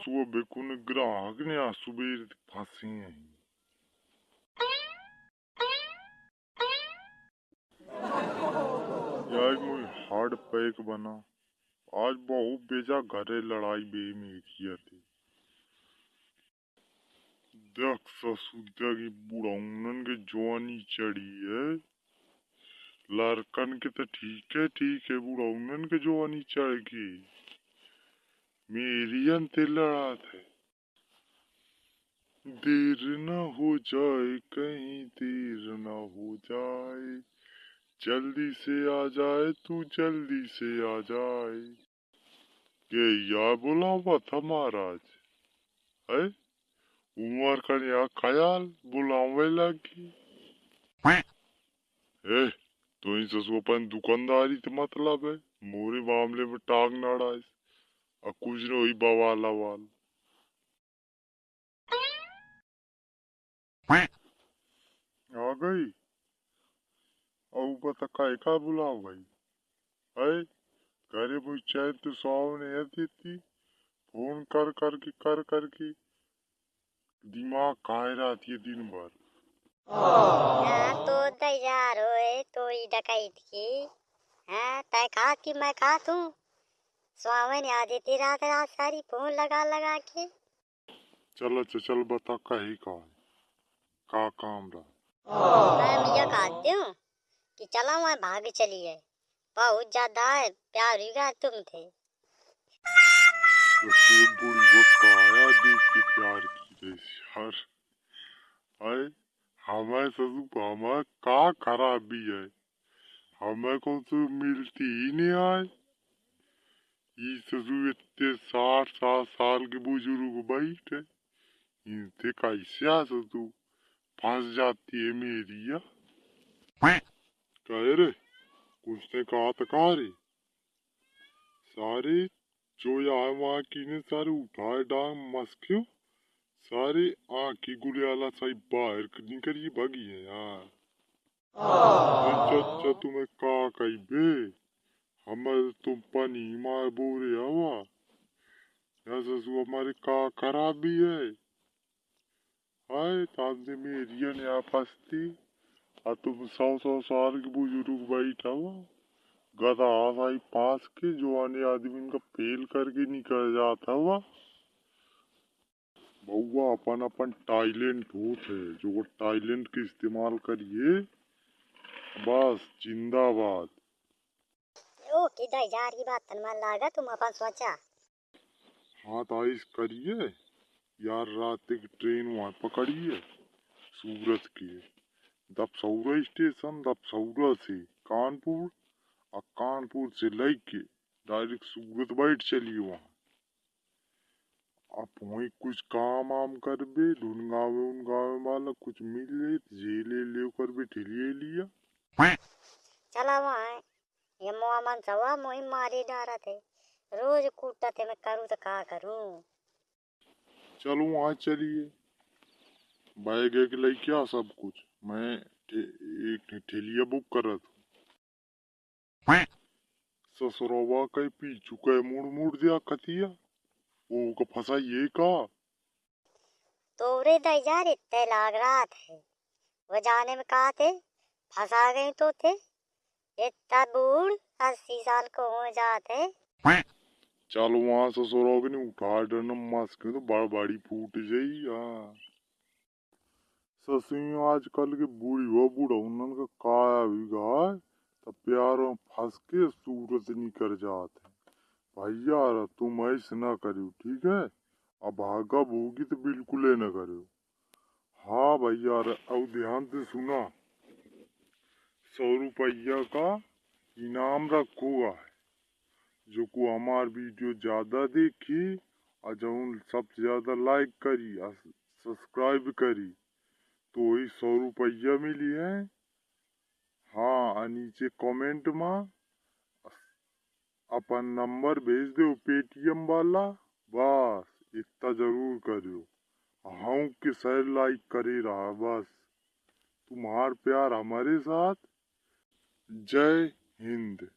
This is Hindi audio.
ससुआ बेकुन ग्राहक ने आ सुबेर फांसी है यार मुझे हार्ड पैक बना आज बहु बेजा घरे लड़ाई बे मेरी थी देख ससुद्या की बुढ़ाउनन के जवानी चढ़ी है लड़कन के तो ठीक है ठीक है बुढ़ाउनन के जवानी चढ़ गई मेरी अंते लड़ा थे देर न हो जाए कहीं देर न हो जाए। जल्दी से आ जाए तू जल्दी से आ जाए। ये या बुलावा था महाराज। है उमर का या ख्याल बुलावे लगी। ए तो इन ससुपन दुकानदारी से मतलब है मोरे मामले में टांग ना और कुछ न हुई बवाल आ गई और बता काय का बुलाओ भाई है घरे चाहे तो सामने आती थी फ़ोन कर कर के कर कर के दिमाग खाए रहती है दिन भर हाँ, तो तैयार होए तो डकैत की हाँ तय कहा कि मैं कहा तू स्वामी ने आधी थी रात रात सारी फ़ोन लगा लगा के चल अच्छा चल बता कही का का काम रहा? मैं मुझे कहती हूँ कि चलो मैं भाग चली है बहुत ज़्यादा है प्यार हुआ तुम थे। का के प्यार की यार है हमें ससु हमें का खराबी है? हमें को तो मिलती ही नहीं आए? ये इतने साठ सात साल के बुज़ुर्ग बैठे। इनसे कैसे आ ससु फंस जाती है मेरी या? कहे रे कुछ ने कहा तो कहा रे? सारे जो यहाँ वहाँ की ने सारे उठाए डांग मस्क्यो सारे आँखी गुड़ियाला साई बाहर निकल ये भगी है यार। अच्छा अच्छा तुम्हें का कही बे? हमारे तुम पानी मार बोरे हवा या ससु हमारे का खराबी है हाय तांदे मेरी ने आ फंसती आ तुम सौ सौ साल के बुज़ुर्ग बैठा हुआ गधा आई पास के जवानी आदमी का फेल करके निकल जाता हुआ बउआ अपन अपन टाइलेंट होत है जो टाइलेंट के इस्तेमाल करिए बस जिंदाबाद ओ किधर जा रही बात मन लागा तुम अपन सोचा। हाथ आइस करिए। यार रात की ट्रेन वहाँ पकड़िए। सूरत की। दपसौरा स्टेशन दपसौरा से कानपुर और कानपुर से लेके डायरेक्ट सूरत बैठ चलिए वहाँ। आप वहीं कुछ काम आम कर बे ढूंढगावे उनगावे वाला कुछ मिले जे ले ले कर बे ठेलिए लिया। चला वहाँ। ये मुआ मन सवा मोही मारी डारा थे रोज कूटता थे मैं करूँ तो का करूँ? चलो वहाँ चलिए। बैग एक ले क्या सब कुछ? मैं ठे, एक ठेलिया बुक कर रहा था। ससुरवा के पीछू के मुड़ मुड़ दिया कतिया। वो का फंसा ये का? तो रे दयार इतने लाग रहा थे वो जाने में कहा थे फंसा गए तो थे। इतना बूढ़ अस्सी साल को हो जाते चल वहाँ ससुरवा के नहीं तो फूट जाई हाँ। ससुई आजकल के बूढ़ी हो बूढ़ा, उन्हन का काया भी गाय, तब फंस के सूरत निकल जाते भैया तुम ऐसे ना करियो, ठीक है? अब भागा भूगी तो बिल्कुल ही ना करियो। हाँ भैया अब ध्यान से सुना। सौ रुपया का इनाम रखूगा जो को हमार वीडियो ज़्यादा देखी और जो सबसे ज़्यादा लाइक करी और सब्सक्राइब करी तो वही सौ रुपया मिली है। हाँ नीचे कमेंट में, अपन नंबर भेज दो पेटीएम वाला, बस, इतना ज़रूर करो हाँ के सर लाइक करे रहा, बस। तुम्हार प्यार हमारे साथ Jai Hind.